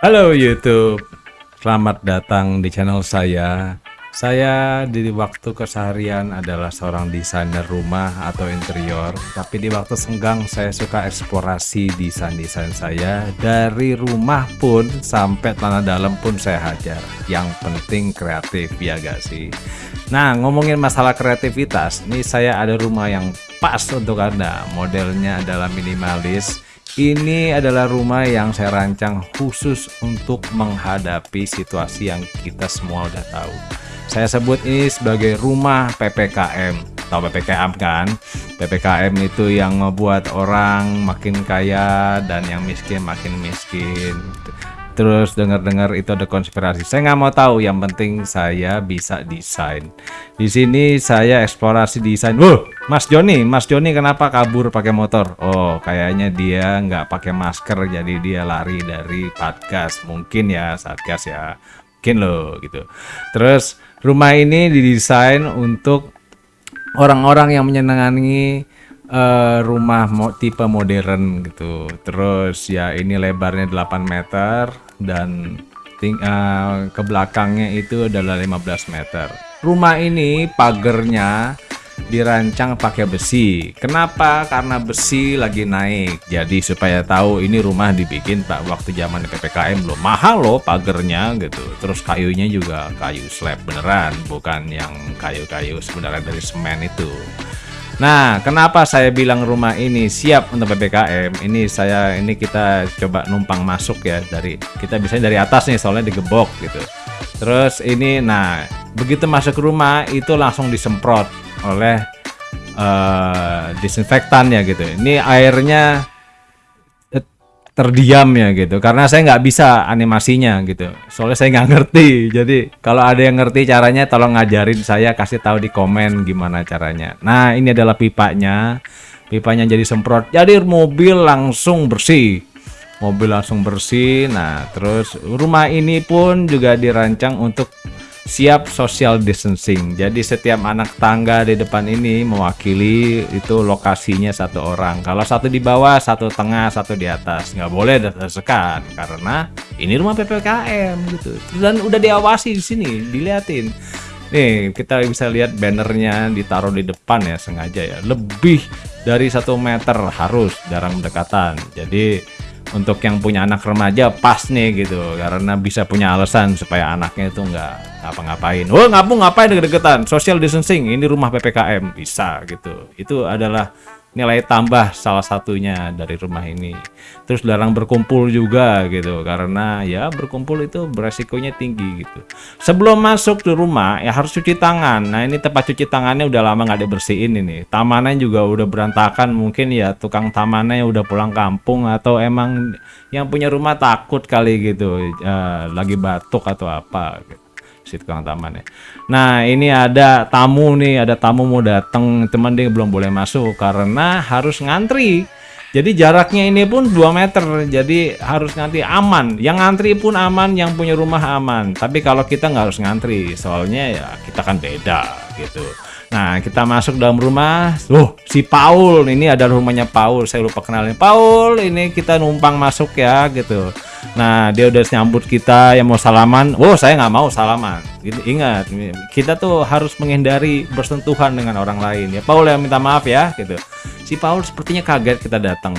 Halo YouTube, selamat datang di channel saya. Saya di waktu keseharian adalah seorang desainer rumah atau interior, tapi di waktu senggang saya suka eksplorasi desain-desain saya. Dari rumah pun sampai tanah dalam pun saya hajar. Yang penting kreatif ya gak sih? Nah ngomongin masalah kreativitas, ini saya ada rumah yang pas untuk Anda. Modelnya adalah minimalis ini adalah rumah yang saya rancang khusus untuk menghadapi situasi yang kita semua udah tahu. Saya sebut ini sebagai rumah PPKM. Tahu PPKM kan? PPKM itu yang membuat orang makin kaya dan yang miskin makin miskin terus dengar-dengar itu ada konspirasi. Saya nggak mau tahu, yang penting saya bisa desain. Di sini saya eksplorasi desain. Wuh, Mas Joni, Mas Joni kenapa kabur pakai motor? Oh, kayaknya dia nggak pakai masker, jadi dia lari dari podcast. Mungkin ya, satgas ya, mungkin loh gitu. Terus rumah ini didesain untuk orang-orang yang menyenangi uh, rumah mo tipe modern gitu. Terus ya ini lebarnya 8 meter dan uh, ke belakangnya itu adalah 15 meter. Rumah ini pagernya dirancang pakai besi. Kenapa? Karena besi lagi naik. Jadi supaya tahu ini rumah dibikin Pak waktu zaman PPKM loh. Mahal loh pagernya gitu. Terus kayunya juga kayu slab beneran, bukan yang kayu-kayu sebenarnya dari semen itu. Nah, kenapa saya bilang rumah ini siap untuk PPKM? Ini saya ini kita coba numpang masuk ya dari kita bisa dari atas nih soalnya digebok gitu. Terus ini nah, begitu masuk rumah itu langsung disemprot oleh uh, disinfektan ya gitu. Ini airnya terdiam ya gitu. Karena saya nggak bisa animasinya gitu. Soalnya saya nggak ngerti. Jadi kalau ada yang ngerti caranya tolong ngajarin saya kasih tahu di komen gimana caranya. Nah ini adalah pipanya. Pipanya jadi semprot. Jadi mobil langsung bersih. Mobil langsung bersih. Nah terus rumah ini pun juga dirancang untuk siap social distancing. Jadi setiap anak tangga di depan ini mewakili itu lokasinya satu orang. Kalau satu di bawah, satu tengah, satu di atas. Nggak boleh sekat karena ini rumah PPKM gitu. Dan udah diawasi di sini, diliatin. Nih kita bisa lihat bannernya ditaruh di depan ya sengaja ya. Lebih dari satu meter harus jarang berdekatan. Jadi untuk yang punya anak remaja pas nih gitu karena bisa punya alasan supaya anaknya itu nggak ngapa-ngapain. Oh ngapung ngapain deket-deketan? Social distancing ini rumah ppkm bisa gitu. Itu adalah nilai tambah salah satunya dari rumah ini. Terus larang berkumpul juga gitu karena ya berkumpul itu beresikonya tinggi gitu. Sebelum masuk ke rumah ya harus cuci tangan. Nah ini tempat cuci tangannya udah lama nggak dibersihin ini. Tamannya juga udah berantakan mungkin ya tukang tamannya udah pulang kampung atau emang yang punya rumah takut kali gitu uh, lagi batuk atau apa gitu si taman ya. Nah ini ada tamu nih, ada tamu mau datang, teman dia belum boleh masuk karena harus ngantri. Jadi jaraknya ini pun 2 meter, jadi harus ngantri aman. Yang ngantri pun aman, yang punya rumah aman. Tapi kalau kita nggak harus ngantri, soalnya ya kita kan beda gitu. Nah, kita masuk dalam rumah. Oh, si Paul ini ada rumahnya Paul. Saya lupa kenalin. Paul, ini kita numpang masuk ya gitu. Nah, dia udah nyambut kita yang mau salaman. Oh, saya nggak mau salaman. Gitu, ingat, kita tuh harus menghindari bersentuhan dengan orang lain. Ya, Paul yang minta maaf ya gitu. Si Paul sepertinya kaget kita datang.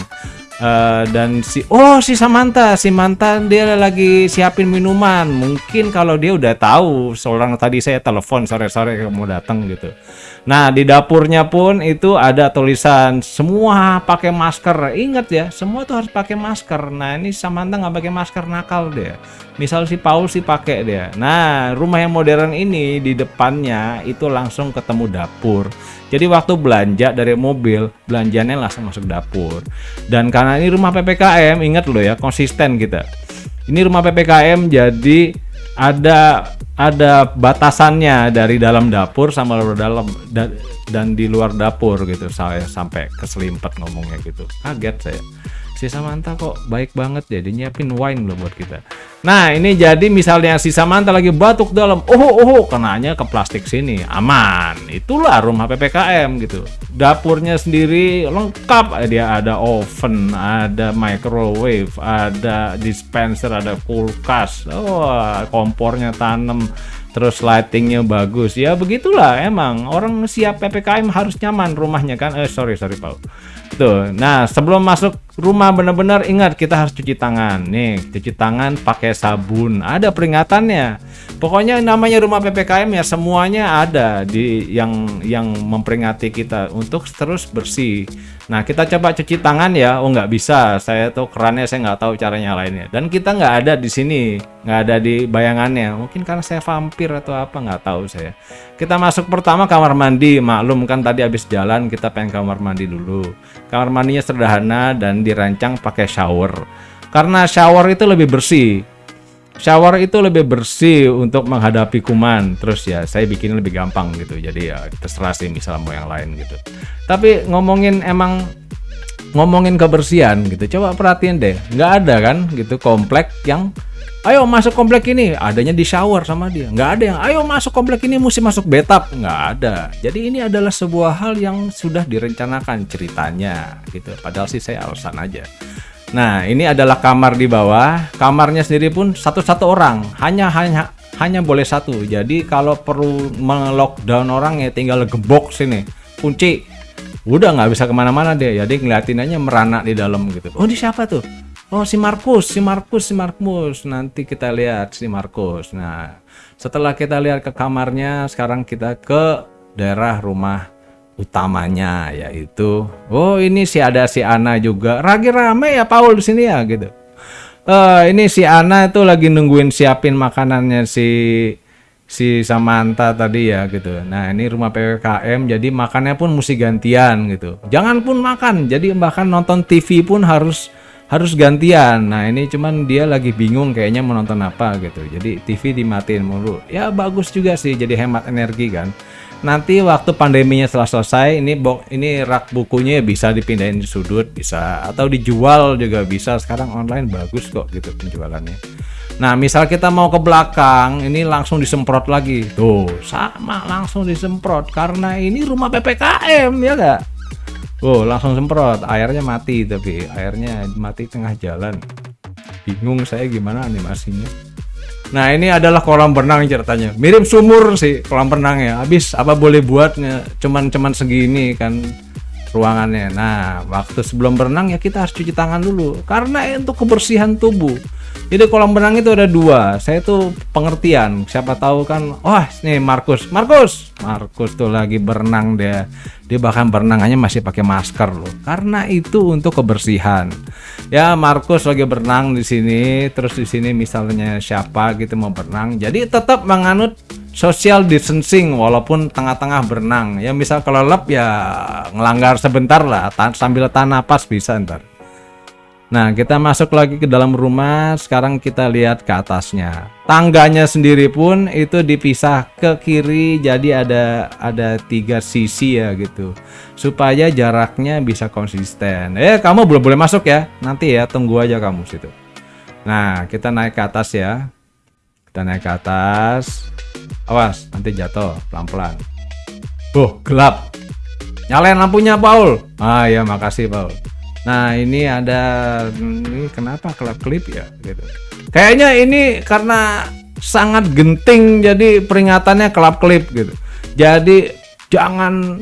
Uh, dan si oh si Samantha si mantan dia lagi siapin minuman. Mungkin kalau dia udah tahu seorang tadi saya telepon sore-sore mau datang gitu. Nah di dapurnya pun itu ada tulisan semua pakai masker. Ingat ya semua tuh harus pakai masker. Nah ini Samantha nggak pakai masker nakal dia. Misal si Paul sih pakai dia. Nah rumah yang modern ini di depannya itu langsung ketemu dapur. Jadi waktu belanja dari mobil, belanjanya langsung masuk dapur. Dan karena ini rumah PPKM, ingat loh ya, konsisten kita. Ini rumah PPKM jadi ada ada batasannya dari dalam dapur sama luar dalam da, dan di luar dapur gitu. Saya sampai keselimpet ngomongnya gitu. Kaget saya. Si Samantha kok baik banget ya dia nyiapin wine loh buat kita. Nah ini jadi misalnya si Samantha lagi batuk dalam oh oh kenanya ke plastik sini. Aman itulah rumah PPKM gitu. Dapurnya sendiri lengkap dia ada oven ada microwave ada dispenser ada kulkas. Oh kompornya tanam terus lightingnya bagus. Ya begitulah emang orang siap ppkm harus nyaman rumahnya kan. Eh sorry sorry Paul tuh nah sebelum masuk rumah benar-benar ingat kita harus cuci tangan. Nih cuci tangan pakai sabun. Ada peringatannya. Pokoknya namanya rumah ppkm ya semuanya ada di yang yang memperingati kita untuk terus bersih nah kita coba cuci tangan ya. Oh nggak bisa. Saya tuh kerannya saya nggak tahu caranya lainnya. Dan kita nggak ada di sini. Nggak ada di bayangannya. Mungkin karena saya vampir atau apa nggak tahu saya. Kita masuk pertama kamar mandi. Maklum kan tadi habis jalan kita pengen kamar mandi dulu. Kamar mandinya sederhana dan dirancang pakai shower. Karena shower itu lebih bersih shower itu lebih bersih untuk menghadapi kuman. Terus ya saya bikin lebih gampang gitu. Jadi ya terserah sih misalnya mau yang lain gitu. Tapi ngomongin emang ngomongin kebersihan gitu coba perhatiin deh. Nggak ada kan gitu komplek yang ayo masuk komplek ini. Adanya di shower sama dia. Nggak ada yang ayo masuk komplek ini mesti masuk betap nggak ada. Jadi ini adalah sebuah hal yang sudah direncanakan ceritanya gitu. Padahal sih saya alasan aja nah ini adalah kamar di bawah. Kamarnya sendiri pun satu-satu orang. Hanya hanya hanya boleh satu. Jadi kalau perlu melockdown orang ya tinggal gembok sini. Kunci. Udah nggak bisa ke mana-mana deh jadi ngeliatin aja meranak di dalam gitu. Oh ini siapa tuh? Oh si Markus, si Markus, si Markus. Nanti kita lihat si Markus. Nah, setelah kita lihat ke kamarnya, sekarang kita ke daerah rumah utamanya yaitu oh ini si ada si Ana juga. Lagi rame ya Paul di sini ya gitu. Uh, ini si Ana itu lagi nungguin siapin makanannya si si Samantha tadi ya gitu. Nah ini rumah PPKM jadi makannya pun mesti gantian gitu. Jangan pun makan, jadi bahkan nonton TV pun harus harus gantian. Nah ini cuman dia lagi bingung kayaknya mau nonton apa gitu. Jadi TV dimatiin mulu. Ya bagus juga sih jadi hemat energi kan. Nanti waktu pandeminya setelah selesai ini bok ini rak bukunya bisa dipindahin di sudut bisa atau dijual juga bisa. Sekarang online bagus kok gitu penjualannya. Nah, misal kita mau ke belakang, ini langsung disemprot lagi. Tuh, sama langsung disemprot karena ini rumah PPKM ya gak? Oh, langsung semprot. Airnya mati tapi airnya mati tengah jalan. Bingung saya gimana animasinya. Nah, ini adalah kolam berenang ceritanya. Mirip sumur sih kolam renangnya. Habis apa boleh buatnya cuman cuman segini kan ruangannya. Nah, waktu sebelum berenang ya kita harus cuci tangan dulu karena untuk kebersihan tubuh. Jadi kolam renang itu ada dua. Saya tuh pengertian. Siapa tahu kan, wah oh, nih Markus, Markus, Markus tuh lagi berenang dia. Dia bahkan berenangannya masih pakai masker loh. Karena itu untuk kebersihan. Ya Markus lagi berenang di sini, terus di sini misalnya siapa gitu mau berenang. Jadi tetap menganut social distancing walaupun tengah-tengah berenang. Ya misal kalau lep ya ngelanggar sebentar lah, sambil tahan napas bisa ntar. Nah, kita masuk lagi ke dalam rumah. Sekarang kita lihat ke atasnya. Tangganya sendiri pun itu dipisah ke kiri, jadi ada ada tiga sisi ya gitu, supaya jaraknya bisa konsisten. Eh, kamu belum boleh masuk ya? Nanti ya, tunggu aja kamu situ. Nah, kita naik ke atas ya. Kita naik ke atas. Awas, nanti jatuh pelan-pelan. Oh, gelap. Nyalain lampunya, Paul. Ah ya, makasih, Paul. Nah ini ada ini kenapa kelap klip ya gitu. Kayaknya ini karena sangat genting jadi peringatannya kelap klip gitu. Jadi jangan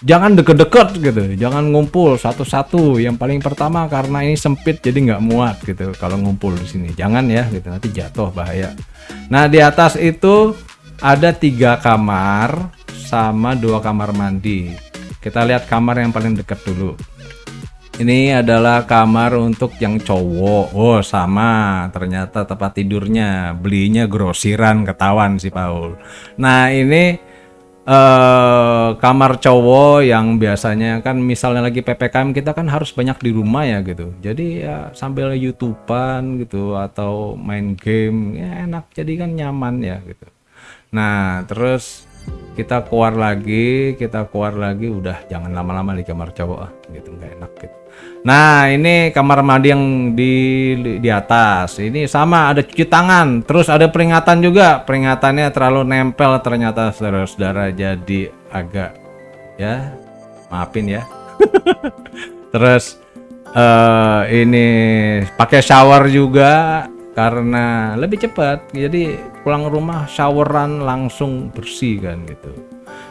jangan deket-deket gitu, jangan ngumpul satu-satu. Yang paling pertama karena ini sempit jadi nggak muat gitu kalau ngumpul di sini. Jangan ya gitu nanti jatuh bahaya. Nah di atas itu ada tiga kamar sama dua kamar mandi. Kita lihat kamar yang paling dekat dulu. Ini adalah kamar untuk yang cowok. Oh, sama. Ternyata tempat tidurnya belinya grosiran ketahuan si Paul. Nah, ini eh kamar cowok yang biasanya kan misalnya lagi PPKM kita kan harus banyak di rumah ya gitu. Jadi ya sambil YouTubean gitu atau main game ya enak jadi kan nyaman ya gitu. Nah, terus kita keluar lagi kita keluar lagi udah jangan lama-lama di kamar cowok ah gitu nggak enak gitu. Nah ini kamar mandi yang di di atas. Ini sama ada cuci tangan terus ada peringatan juga. Peringatannya terlalu nempel ternyata saudara-saudara jadi agak ya maafin ya. Terus uh, ini pakai shower juga karena lebih cepat jadi pulang rumah showeran langsung bersih kan gitu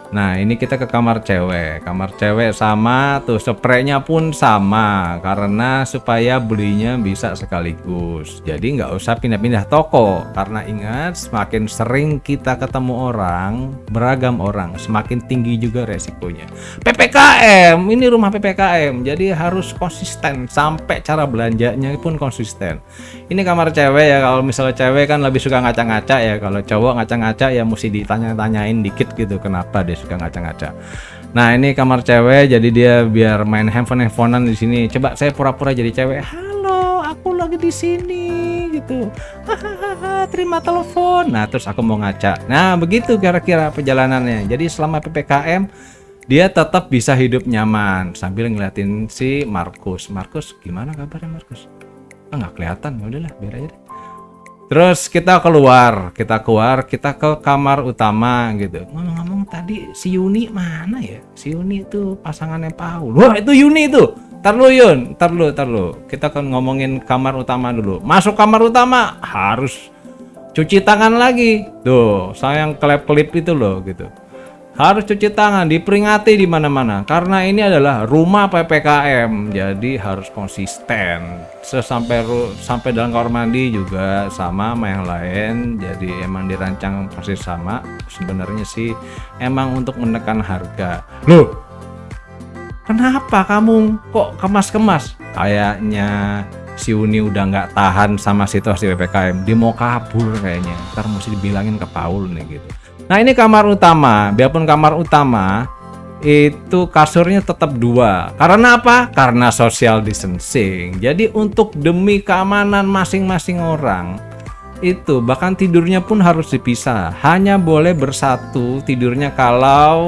Nah ini kita ke kamar cewek. Kamar cewek sama tuh spraynya pun sama. Karena supaya belinya bisa sekaligus. Jadi nggak usah pindah-pindah toko. Karena ingat semakin sering kita ketemu orang Beragam orang Semakin tinggi juga resikonya. PPKM Ini rumah PPKM Jadi harus konsisten. Sampai cara belanjanya pun konsisten. Ini kamar cewek ya. Kalau misalnya cewek kan lebih suka ngaca-ngaca ya. Kalau cowok ngaca-ngaca ya mesti ditanya-tanyain dikit gitu Kenapa deh suka ngaca-ngaca. Nah ini kamar cewek, jadi dia biar main handphone handphonean di sini. Coba saya pura-pura jadi cewek. Halo, aku lagi di sini gitu. Hahaha, terima telepon. Nah terus aku mau ngaca. Nah begitu kira-kira perjalanannya. Jadi selama ppkm dia tetap bisa hidup nyaman sambil ngeliatin si Markus. Markus gimana kabarnya Markus? Ah nggak kelihatan, ya udahlah biar aja deh. Terus kita keluar, kita keluar, kita ke kamar utama gitu. Ngomong-ngomong tadi si Yuni mana ya? Si Yuni itu pasangannya Paul. Wah itu Yuni itu. Tarlu Yun, tarlu, tarlu. Kita kan ngomongin kamar utama dulu. Masuk kamar utama harus cuci tangan lagi. Tuh, sayang klep-klip itu loh gitu harus cuci tangan, diperingati di mana-mana karena ini adalah rumah PPKM. Jadi harus konsisten. Sesampai sampai dalam kamar mandi juga sama sama yang lain. Jadi emang dirancang persis sama. Sebenarnya sih emang untuk menekan harga. Loh, kenapa kamu kok kemas-kemas? Kayaknya si Uni udah nggak tahan sama situasi PPKM. Dia mau kabur kayaknya. Ntar mesti dibilangin ke Paul nih gitu. Nah ini kamar utama, biarpun kamar utama itu kasurnya tetap dua. Karena apa? Karena social distancing. Jadi untuk demi keamanan masing-masing orang itu bahkan tidurnya pun harus dipisah. Hanya boleh bersatu tidurnya kalau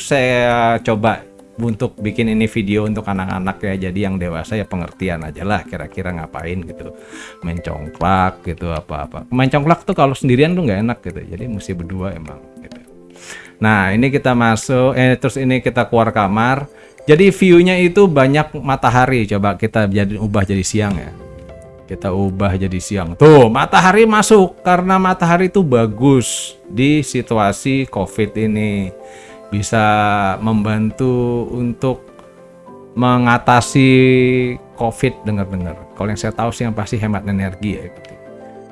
saya coba untuk bikin ini video untuk anak-anak ya. Jadi yang dewasa ya pengertian aja lah kira-kira ngapain gitu. Main congklak gitu apa-apa. Main congklak tuh kalau sendirian tuh nggak enak gitu. Jadi mesti berdua emang gitu. Nah ini kita masuk eh terus ini kita keluar kamar. Jadi view-nya itu banyak matahari. Coba kita jadi ubah jadi siang ya. Kita ubah jadi siang. Tuh matahari masuk karena matahari itu bagus di situasi covid ini bisa membantu untuk mengatasi COVID dengar-dengar. Kalau yang saya tahu sih yang pasti hemat energi ya. Gitu.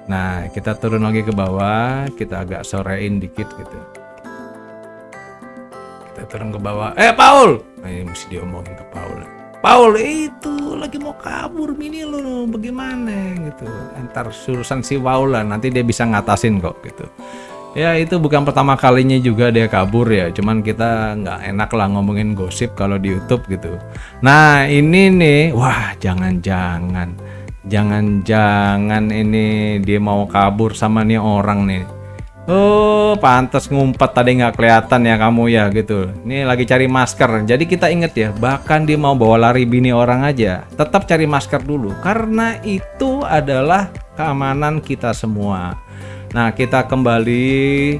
Nah kita turun lagi ke bawah, kita agak sorein dikit gitu. Kita turun ke bawah. Eh Paul, nah, ini mesti diomongin ke Paul. Paul itu lagi mau kabur mini lo bagaimana gitu. Entar surusan si Paul lah, nanti dia bisa ngatasin kok gitu ya itu bukan pertama kalinya juga dia kabur ya cuman kita nggak enak lah ngomongin gosip kalau di YouTube gitu nah ini nih wah jangan-jangan jangan-jangan ini dia mau kabur sama nih orang nih Oh, pantas ngumpet tadi nggak kelihatan ya kamu ya gitu. Ini lagi cari masker. Jadi kita inget ya, bahkan dia mau bawa lari bini orang aja, tetap cari masker dulu karena itu adalah keamanan kita semua. Nah, kita kembali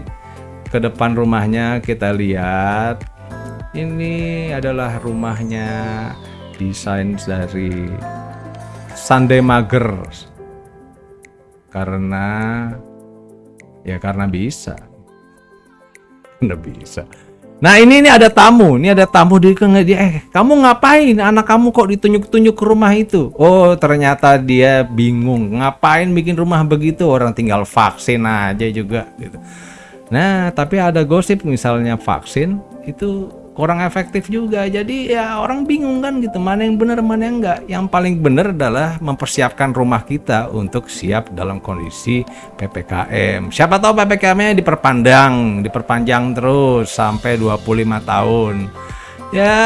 ke depan rumahnya, kita lihat. Ini adalah rumahnya desain dari Sunday Mager. Karena ya karena bisa. Karena bisa. Nah ini ini ada tamu, ini ada tamu di dia. Eh kamu ngapain? Anak kamu kok ditunjuk-tunjuk ke rumah itu? Oh ternyata dia bingung. Ngapain bikin rumah begitu? Orang tinggal vaksin aja juga gitu. Nah tapi ada gosip misalnya vaksin itu kurang efektif juga. Jadi ya orang bingung kan gitu mana yang benar mana yang enggak. Yang paling benar adalah mempersiapkan rumah kita untuk siap dalam kondisi PPKM siapa tahu PPKM-nya diperpanjang diperpanjang terus sampai 25 tahun. Ya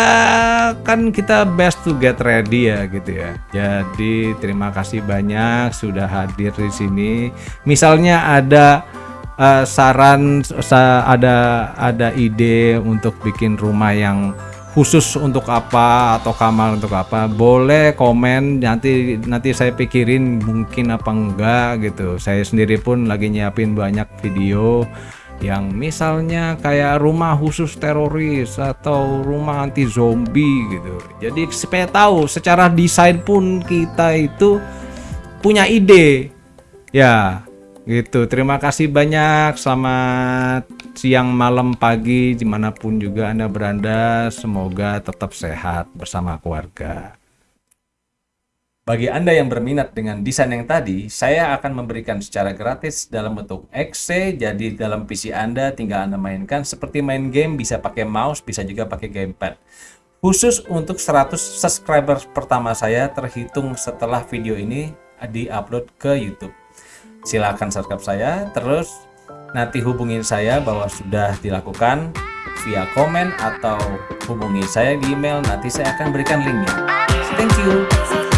kan kita best to get ready ya gitu ya. Jadi terima kasih banyak sudah hadir di sini. Misalnya ada eh, saran sa- ada ada ide untuk bikin rumah yang khusus untuk apa atau kamar untuk apa boleh komen. Nanti nanti saya pikirin mungkin apa enggak gitu. Saya sendiri pun lagi nyiapin banyak video yang misalnya kayak rumah khusus teroris atau rumah anti zombie gitu. Jadi supaya tahu secara desain pun kita itu punya ide. Ya gitu terima kasih banyak selamat siang malam pagi di mana pun juga anda berada semoga tetap sehat bersama keluarga bagi Anda yang berminat dengan desain yang tadi, saya akan memberikan secara gratis dalam bentuk exe. Jadi dalam PC Anda tinggal Anda mainkan seperti main game, bisa pakai mouse, bisa juga pakai gamepad. Khusus untuk 100 subscriber pertama saya terhitung setelah video ini di-upload ke YouTube. Silahkan subscribe saya, terus nanti hubungin saya bahwa sudah dilakukan via komen atau hubungi saya di email, nanti saya akan berikan linknya. Thank you.